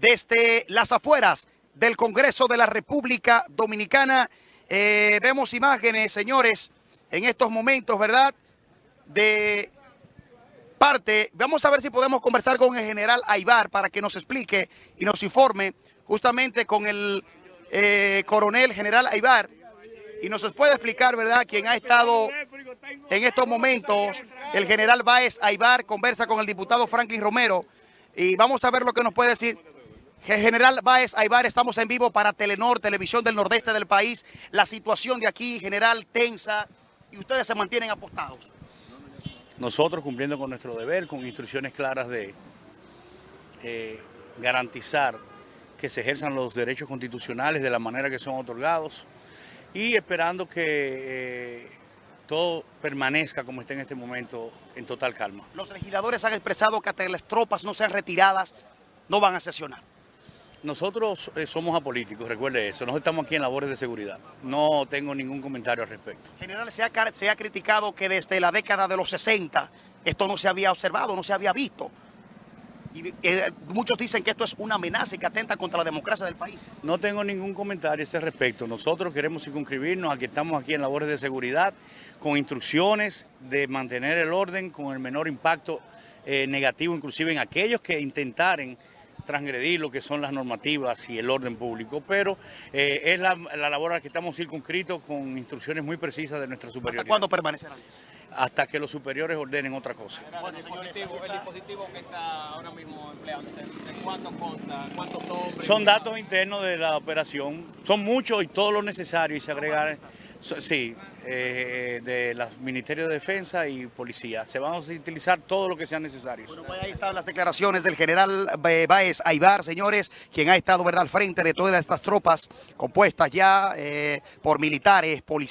desde las afueras del Congreso de la República Dominicana. Eh, vemos imágenes, señores, en estos momentos, ¿verdad?, de parte. Vamos a ver si podemos conversar con el general Aibar para que nos explique y nos informe justamente con el eh, coronel general Aibar y nos puede explicar, ¿verdad?, quién ha estado en estos momentos. El general Báez Aibar conversa con el diputado Franklin Romero y vamos a ver lo que nos puede decir. General Báez Aibar, estamos en vivo para Telenor, Televisión del Nordeste del país. La situación de aquí, general, tensa y ustedes se mantienen apostados. Nosotros cumpliendo con nuestro deber, con instrucciones claras de eh, garantizar que se ejerzan los derechos constitucionales de la manera que son otorgados y esperando que eh, todo permanezca como está en este momento en total calma. Los legisladores han expresado que hasta las tropas no sean retiradas, no van a sesionar. Nosotros eh, somos apolíticos, recuerde eso, nosotros estamos aquí en labores de seguridad. No tengo ningún comentario al respecto. General, se ha, se ha criticado que desde la década de los 60 esto no se había observado, no se había visto. Y eh, muchos dicen que esto es una amenaza y que atenta contra la democracia del país. No tengo ningún comentario a ese respecto. Nosotros queremos circunscribirnos a que estamos aquí en labores de seguridad con instrucciones de mantener el orden con el menor impacto eh, negativo, inclusive en aquellos que intentaren transgredir lo que son las normativas y el orden público, pero eh, es la, la, labor a la que estamos circunscritos con instrucciones muy precisas de nuestra superioridad. ¿Hasta cuándo permanecerán? Hasta que los superiores ordenen otra cosa. Bueno, el, dispositivo, el dispositivo que está ahora mismo empleándose, ¿de cuánto consta? ¿Cuántos hombres? Son datos internos de la operación, son muchos y todo lo necesario y se agregan... Sí, eh, de los Ministerios de Defensa y Policía. Se van a utilizar todo lo que sea necesario. Bueno, pues ahí están las declaraciones del general Báez Aibar, señores, quien ha estado ¿verdad? al frente de todas estas tropas compuestas ya eh, por militares, policías.